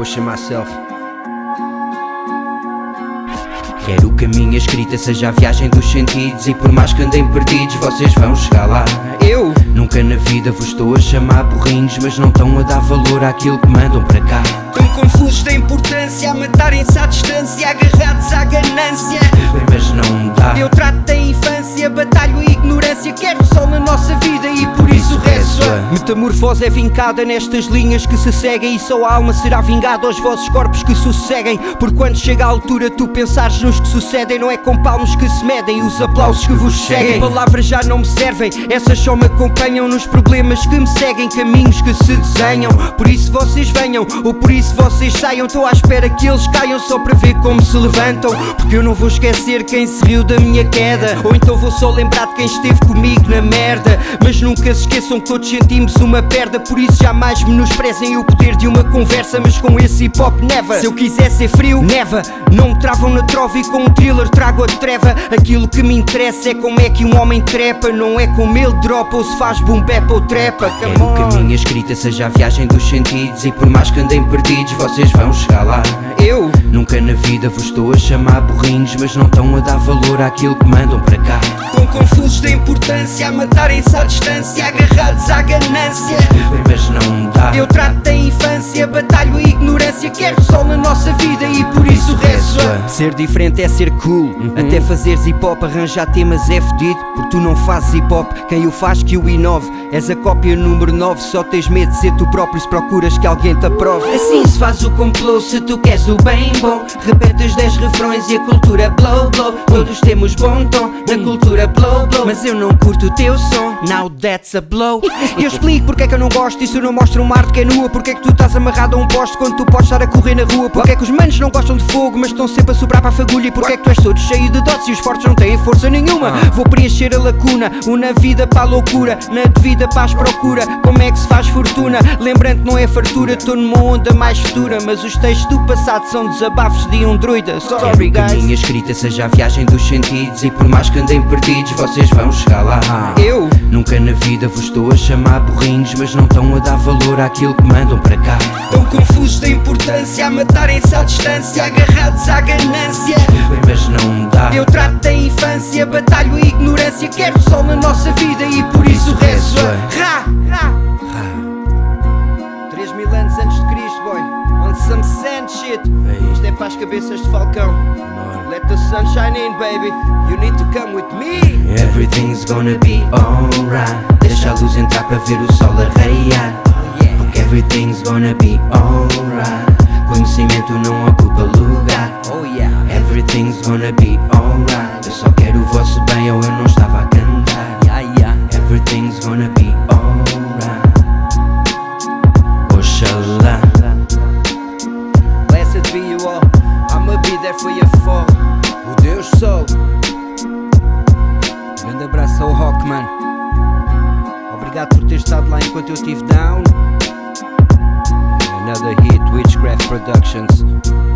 pushing myself. Quero que a minha escrita seja a viagem dos sentidos E por mais que andem perdidos, vocês vão chegar lá. Eu? Nunca na vida vos estou a chamar burrinhos Mas não estão a dar valor àquilo que mandam para cá. Tão confusos da importância A matarem-se à distância Agarrados à ganância. Bem, mas não dá. Eu trato da infância Batalho a ignorância. Quero sol na nossa vida E por isso rezo a Metamorfose é vincada nestas linhas que se seguem E só a alma será vingada aos vossos corpos que sosseguem. Por quando chega a altura tu pensares nos que sucedem Não é com palmos que se medem os aplausos que vos seguem. Palavras já não me servem Essas só me acompanham nos problemas que me seguem Caminhos que se desenham. Por isso vocês venham Ou por isso vocês saiam. Estou à espera que eles caiam Só para ver como se levantam. Porque eu não vou esquecer quem se riu da minha queda Ou então vou só lembrar de quem esteve comigo na merda. Mas nunca se esqueçam que todos sentimos uma perda. Por isso jamais menosprezem o poder de uma conversa Mas com esse hip hop never. Se eu quiser ser frio, neva Não me travam na trova e com um thriller trago a treva. Aquilo que me interessa é como é que um homem trepa. Não é como ele dropa ou se faz boom bap ou trepa. Quero que a minha escrita seja a viagem dos sentidos. E por mais que andem perdidos, vocês vão chegar lá Eu. Nunca na vida vos estou a chamar burrinhos Mas não estão a dar valor àquilo que mandam para cá. Tão confusos da importância A matarem-se à distância Agarrados à ganância. Bem, mas não dá. Eu trato da infância Batalho a ignorância Quero sol na nossa vida E por isso rezo a Ser diferente é ser cool Até fazeres hip hop Arranjar temas é fedido Porque tu não fazes hip hop Quem o faz que o inove. És a cópia número 9 Só tens medo de ser tu próprio Se procuras que alguém te aprove. Assim se faz o complô se tu queres o bem bom. Repete os 10 refrões e a cultura blow blow Todos temos bom tom na cultura blow blow. Mas eu não curto o teu som. Now that's a blow. Eu explico porque é que eu não gosto. Isso não mostra uma arte que é nua Porque é que tu estás amarrado a um poste Quando tu podes estar a correr na rua? Porque é que os manos não gostam de fogo Mas estão sempre a sobrar para a fagulha? E porque é que tu és todo cheio de dotes E os fortes não têm força nenhuma? Vou preencher a lacuna. Uma vida para a loucura Na devida paz procura. Como é que se faz fortuna? Lembrando que não é fartura Estou numa onda mais futura. Mas os textos do passado São desabafos de um druida. Sorry guys. minha escrita seja a viagem dos sentidos E por mais que andem perdidos, vocês vão chegar lá. Eu? Nunca na vida vos estou a chamar burrinhos Mas não estão a dar valor àquilo que mandam para cá. Tão confusos da importância A matarem-se à distância Agarrados à ganância. Bem, mas não dá. Eu trato da infância Batalho a ignorância Quero sol na nossa vida E por isso rezo a Ra, ra. 3 mil anos antes de Cristo, boy. On some sand shit. Isto é para as cabeças de falcão the sun shine in, baby. You need to come with me. Everything's gonna be alright. Deixa a luz entrar para ver o sol arraiar Porque everything's gonna be alright. Conhecimento não ocupa lugar. Oh yeah. Everything's gonna be alright. Eu só quero o vosso bem ou eu não estava a cantar. Everything's gonna be alright estado lá enquanto eu estive down. Another hit, Witchcraft Productions